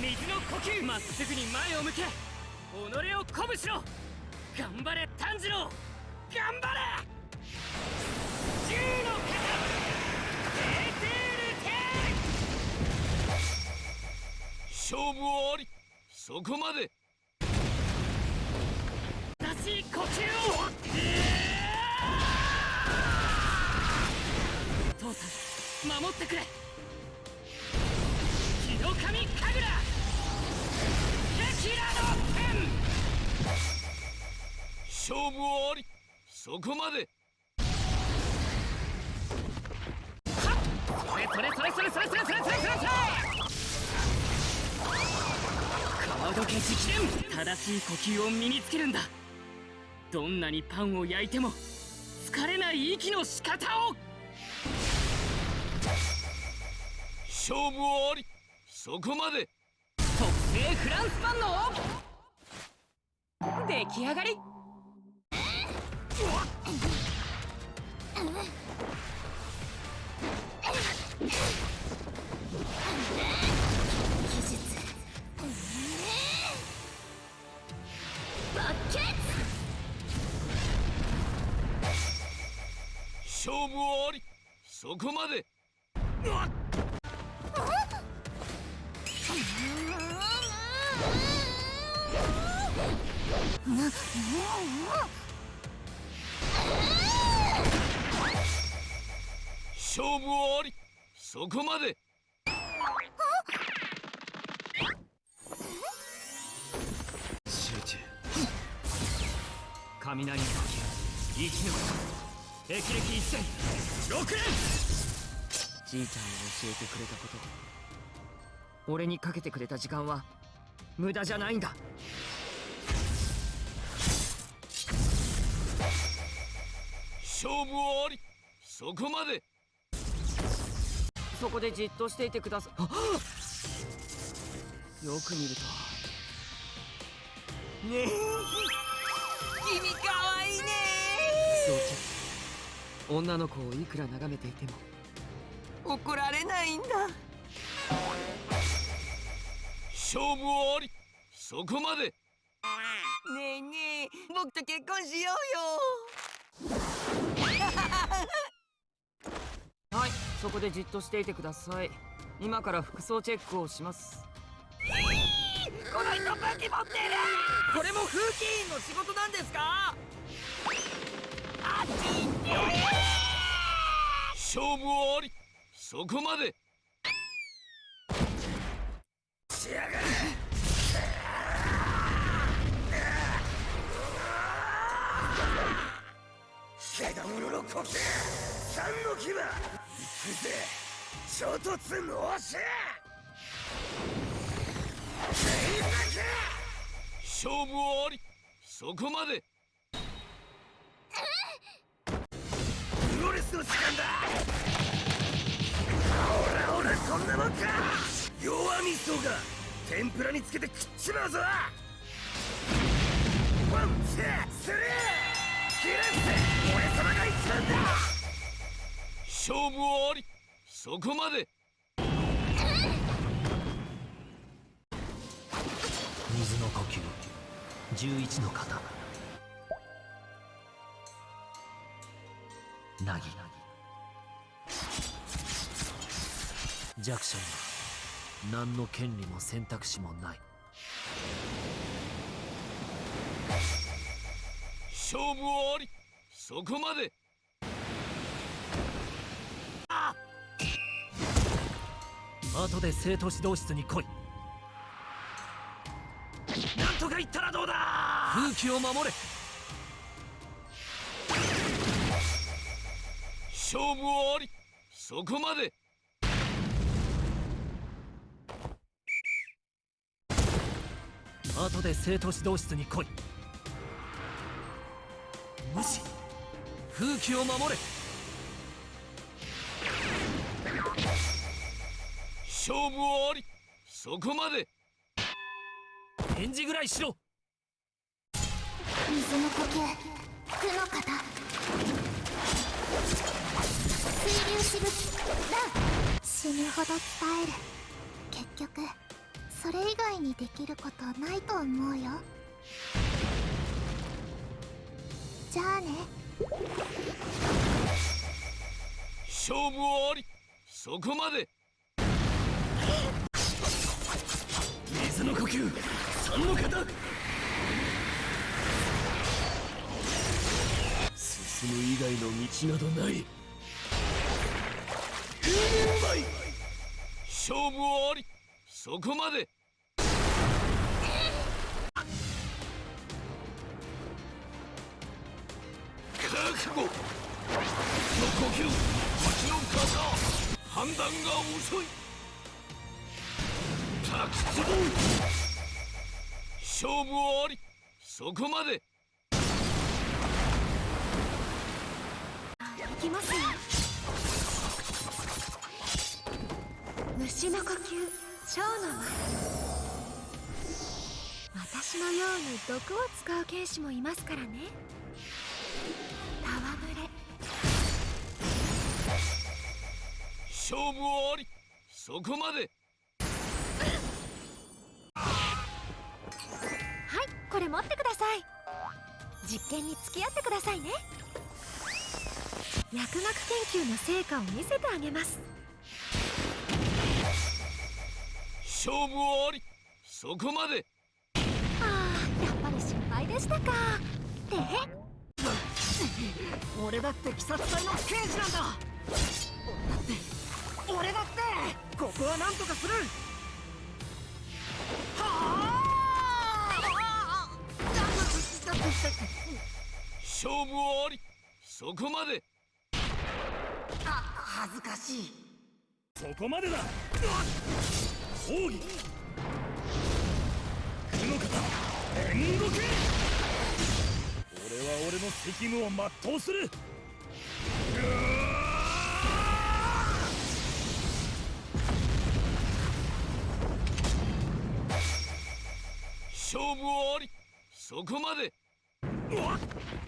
水の呼吸。まっすぐに前を向け。己を鼓舞しろ。頑張れ炭治郎。頑張れ。銃の型エテールテ勝負はあり。そこまで。正しい呼吸を。父さん守ってくれ。神神楽キラの剣。勝負はあり。そこまで。それそれそれそれそれそれそれそれそれ。それ川時直伝正しい呼吸を身につけるんだ。どんなにパンを焼いても疲れない息の仕方を。勝負はありそこまで。特製フランスパンの出来上がり。勝負はあり。そこまで勝負はあり。そこまで。集中。雷の呼吸息の霹靂一戦六連じいちゃんに教えてくれたこと。俺にかけてくれた時間は無駄じゃないんだ勝負はあり。そこまで。そこでじっとしていてくださよく見ると。ねえ。君かわいいね。そう女の子をいくら眺めていても。怒られないんだ。勝負はあり。そこまで。ねえねえ。僕と結婚しようよはいそこでじっとしていてください。今から服装チェックをします。この人武器持ってるこれも風紀委員の仕事なんですか？あっち行って勝負はあり。そこまで。しやがれけ者の呼吸三の牙ぜ衝突のし勝負はあり。そこまで。プロレスの時間だ。ほらほらこんなもんか。弱みそうが天ぷらにつけて食っちまうぞ。ワンツースリー。切らせ。俺様が一番だ勝負はあり。そこまで。水の呼吸。11の型なぎ弱者に。は何の権利も選択肢もない。勝負はあり。そこまで後で生徒指導室に来い。なんとか言ったらどうだ！風紀を守れ！勝負はあり！そこまで！後で生徒指導室に来い。無視！風紀を守れ勝負はあり。そこまで。返事ぐらいしろ。水の呼吸。負の型水水粒子物だ死ぬほど伝える。結局それ以外にできることないと思うよ。じゃあね。勝負あり。そこまでの呼吸三の型。進む以外の道などない。勝負あり。そこまで。覚悟。の呼吸。蜂の型判断が遅い。滝壺勝負あり。そこまで。いきますよ。虫の呼吸。蝶の舞私のように毒を使う剣士もいますからね。戯れ。勝負あり。そこまでれ持ってください。実験に付き合ってくださいね。薬学研究の成果を見せてあげます。勝負あり。そこまで。ああやっぱり失敗でしたか。で？俺だって鬼殺隊の刑事なんだ。俺だって俺だって。ここはなんとかする勝負あり。そこまで。あ恥ずかしい。そこまでだ。奥義九の型煉獄。俺は俺の責務を全うする。勝負あり。そこまで。うわっ